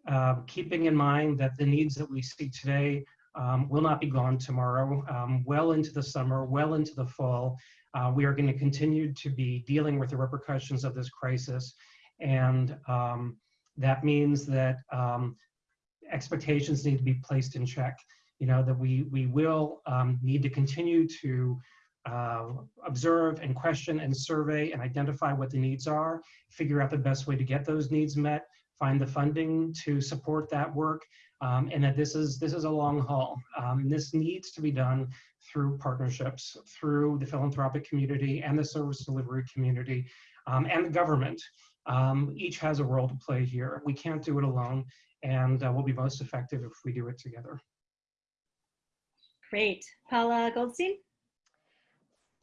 uh, keeping in mind that the needs that we see today um, will not be gone tomorrow, um, well into the summer, well into the fall, uh, we are going to continue to be dealing with the repercussions of this crisis. And um, that means that um, expectations need to be placed in check. You know, that we, we will um, need to continue to uh, observe and question and survey and identify what the needs are, figure out the best way to get those needs met, find the funding to support that work, um, and that this is this is a long haul. Um, this needs to be done through partnerships, through the philanthropic community and the service delivery community, um, and the government. Um, each has a role to play here. We can't do it alone, and uh, we'll be most effective if we do it together. Great. Paula Goldstein?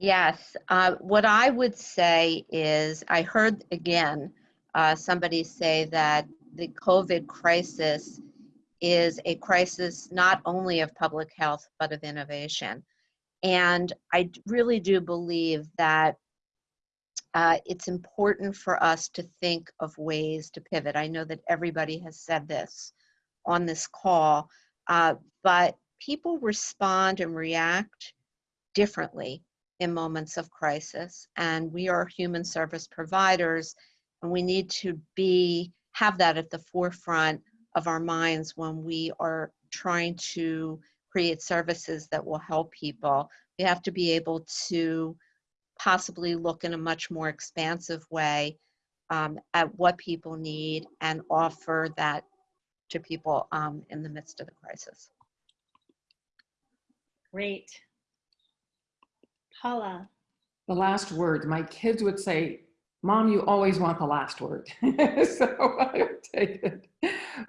Yes, uh, what I would say is, I heard again, uh, somebody say that the COVID crisis is a crisis not only of public health, but of innovation. And I really do believe that uh, it's important for us to think of ways to pivot. I know that everybody has said this on this call, uh, but people respond and react differently in moments of crisis. And we are human service providers, and we need to be have that at the forefront of our minds when we are trying to create services that will help people. We have to be able to possibly look in a much more expansive way um, at what people need and offer that to people um, in the midst of the crisis. Great. Paula? The last word, my kids would say, Mom, you always want the last word. <laughs> so I take it.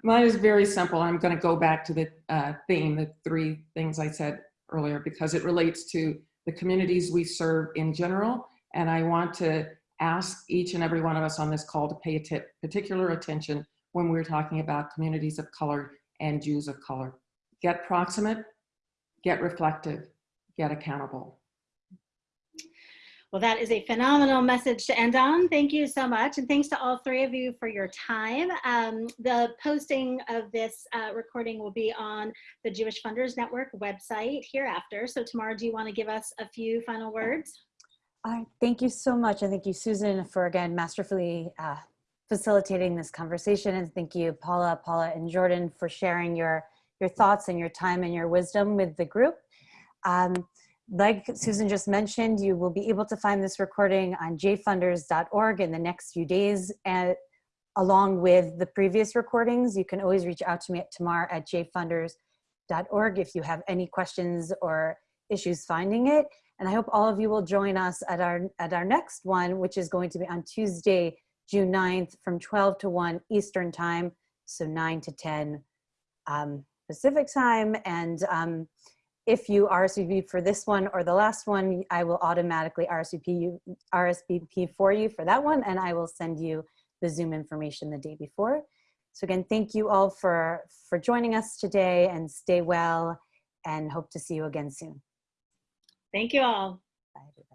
Mine is very simple. I'm going to go back to the uh, theme, the three things I said earlier, because it relates to the communities we serve in general. And I want to ask each and every one of us on this call to pay particular attention when we're talking about communities of color and Jews of color. Get proximate, get reflective, get accountable. Well, that is a phenomenal message to end on. Thank you so much. And thanks to all three of you for your time. Um, the posting of this uh, recording will be on the Jewish Funders Network website hereafter. So Tamara, do you want to give us a few final words? Uh, thank you so much. And thank you, Susan, for again, masterfully uh, facilitating this conversation. And thank you, Paula, Paula, and Jordan for sharing your, your thoughts and your time and your wisdom with the group. Um, like Susan just mentioned, you will be able to find this recording on jfunders.org in the next few days. And along with the previous recordings, you can always reach out to me at tamar at jfunders.org if you have any questions or issues finding it. And I hope all of you will join us at our, at our next one, which is going to be on Tuesday, June 9th from 12 to 1 Eastern time. So 9 to 10 um, Pacific time. And um, if you RSVP for this one or the last one, I will automatically RSVP, you, RSVP for you for that one, and I will send you the Zoom information the day before. So again, thank you all for, for joining us today and stay well and hope to see you again soon. Thank you all.